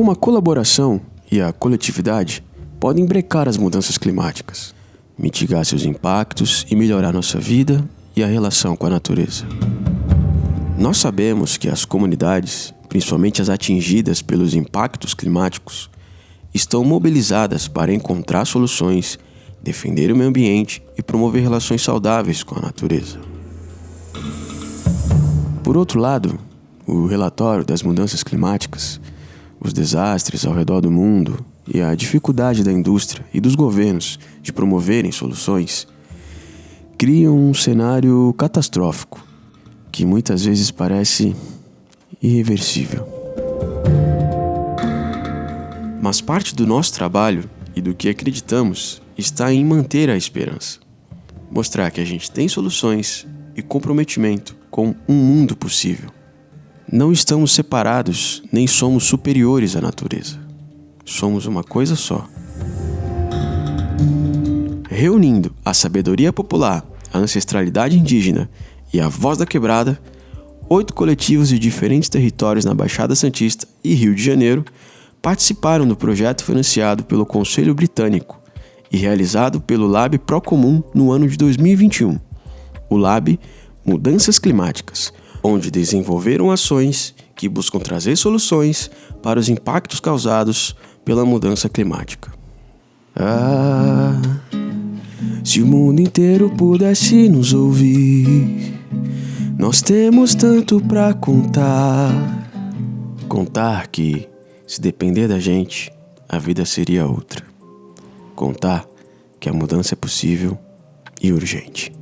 Como a colaboração e a coletividade podem brecar as mudanças climáticas, mitigar seus impactos e melhorar nossa vida e a relação com a natureza. Nós sabemos que as comunidades, principalmente as atingidas pelos impactos climáticos, estão mobilizadas para encontrar soluções, defender o meio ambiente e promover relações saudáveis com a natureza. Por outro lado, o relatório das mudanças climáticas, os desastres ao redor do mundo e a dificuldade da indústria e dos governos de promoverem soluções criam um cenário catastrófico que muitas vezes parece irreversível. Mas parte do nosso trabalho e do que acreditamos está em manter a esperança, mostrar que a gente tem soluções e comprometimento com um mundo possível. Não estamos separados nem somos superiores à natureza. Somos uma coisa só. Reunindo a sabedoria popular, a ancestralidade indígena e a Voz da Quebrada, oito coletivos de diferentes territórios na Baixada Santista e Rio de Janeiro participaram do projeto financiado pelo Conselho Britânico e realizado pelo Lab Procomum no ano de 2021. O Lab Mudanças Climáticas, onde desenvolveram ações que buscam trazer soluções para os impactos causados pela mudança climática. Ah, se o mundo inteiro pudesse nos ouvir nós temos tanto para contar. Contar que, se depender da gente, a vida seria outra. Contar que a mudança é possível e urgente.